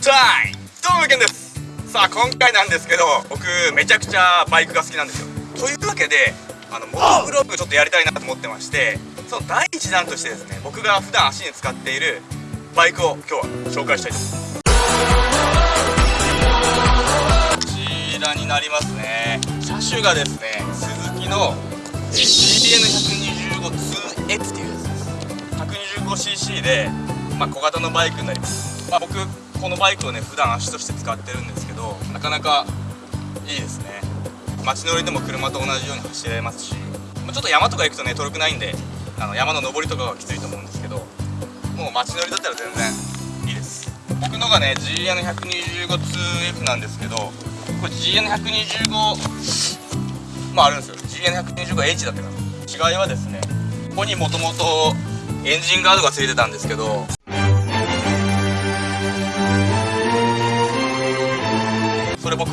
タイムどうもけんです。さあ今回なんですけど僕めちゃくちゃバイクが好きなんですよ。というわけであのモトブログちょっとやりたいなと思ってましてその第一弾としてですね僕が普段足に使っているバイクを今日は紹介したいと思います。こちらになりますね。車種がですね鈴木の CBN125-2X っていうやつです。125cc で、まあ、小型のバイクになります、まあ、僕このバイクをね普段足として使ってるんですけどなかなかいいですね。街乗りでも車と同じように走れますしちょっと山とか行くとね遠くないんであの山の登りとかはきついと思うんですけどもう街乗りだったら全然いいです。僕のがね GN125-2F なんですけどこれ GN125 まああるんですよ。GN125H だったかな。違いはですねここにもともとエンジンガードがついてたんですけど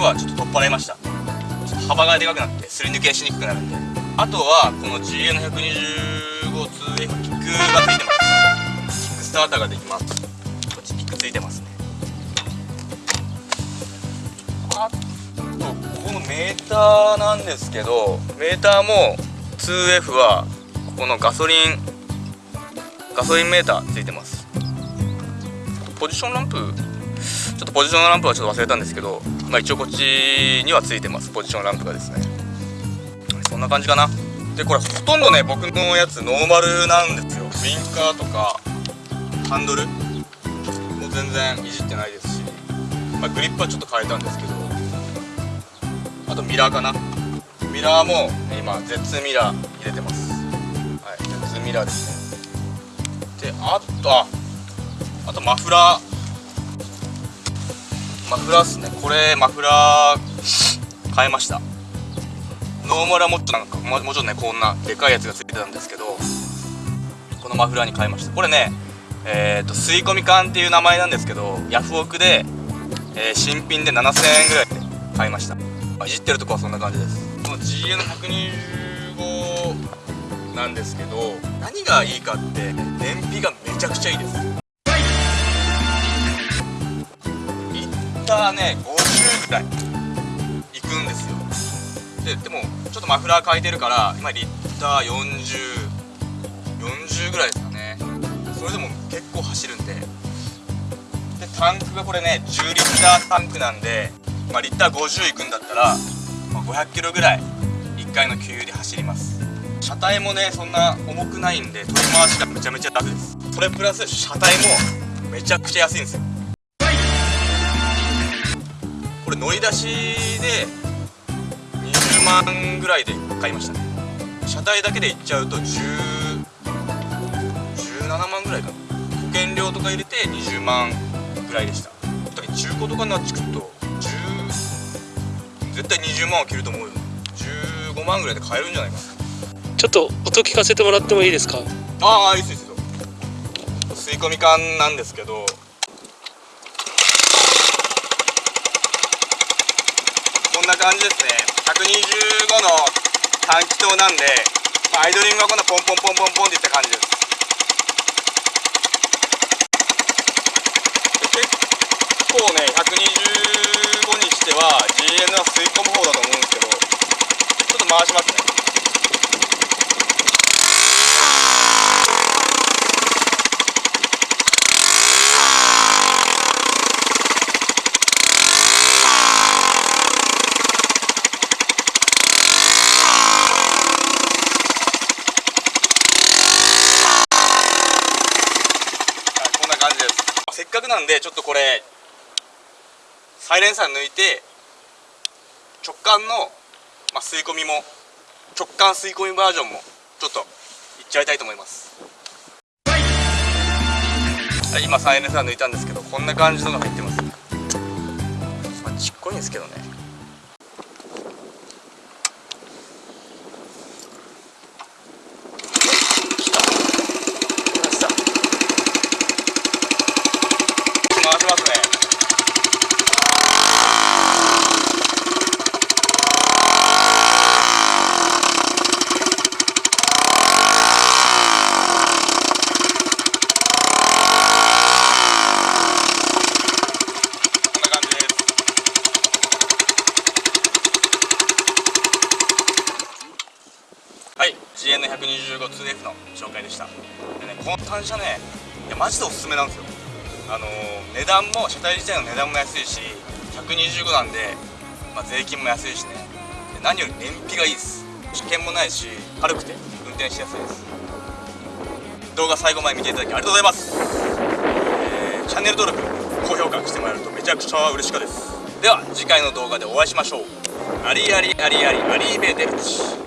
はちょっと取っ払いました。幅がでかくなってすり抜けしにくくなるんで。あとはこの GN125-2F キックがついてますキックスターターができます。こっちキックついてますね。あとこのメーターなんですけどメーターも 2F はここのガソリンガソリンメーターついてます。ポジションランプちょっとポジションランプはちょっと忘れたんですけどまあ、一応こっちにはついてます。ポジションランプがですね。そんな感じかな。でこれほとんどね僕のやつノーマルなんですよ。ウィンカーとかハンドルも全然いじってないですし、まあ、グリップはちょっと変えたんですけど。あとミラーかな。ミラーも今 Z ミラー入れてます。はい Z ミラーですね。であとああとマフラー。マフラーっすね。これマフラー変えました。ノーマルはもっとなんかももちろんねこんなでかいやつがついてたんですけどこのマフラーに変えました。これねえっ、ー、と吸い込み缶っていう名前なんですけどヤフオクで、えー、新品で7000円ぐらいで買いました。いじってるとこはそんな感じです。この GN125 なんですけど何がいいかって燃費がめちゃくちゃいいです。ターね50ぐらいいくんですよ。ででもちょっとマフラー変えてるから今リッター4040ぐらいですかね。それでも結構走るんで。でタンクがこれね10リッタータンクなんで、まあ、リッター50いくんだったら、まあ、500キロぐらい1回の給油で走ります。車体もねそんな重くないんで取り回しがめちゃめちゃ楽です。それプラス車体もめちゃくちゃ安いんですよ。これ乗り出しで20万ぐらいで買いましたね。車体だけでいっちゃうと10 17万ぐらいかな。保険料とか入れて20万ぐらいでした。中古とかになってくると10絶対20万は切ると思うよ。15万ぐらいで買えるんじゃないかな。ちょっと音聞かせてもらってもいいですか？ああいいですよ吸い込み缶なんですけどんな感じですね。125の短気筒なんで、まあ、アイドリングはこんなポンポンポンポンポンっていった感じです。結構ね125にしては GN は吸い込む方だと思うんですけどちょっと回しますねっかくなんでちょっとこれサイレンサー抜いて直感の、まあ、吸い込みも直感吸い込みバージョンもちょっといっちゃいたいと思います。はい今サイレンサー抜いたんですけどこんな感じのが入ってます、まあ、ちっこいんですけどね。125-2F の紹介でした。でねこの単車ねいやマジでおすすめなんですよ。あのー値段も車体自体の値段も安いし125なんで、まあ、税金も安いしね。で何より燃費がいいです。危険もないし軽くて運転しやすいです。動画最後まで見ていただきありがとうございます、えーチャンネル登録高評価してもらえるとめちゃくちゃ嬉しかです。では次回の動画でお会いしましょう。アリアリアリアリアリーベデルチ。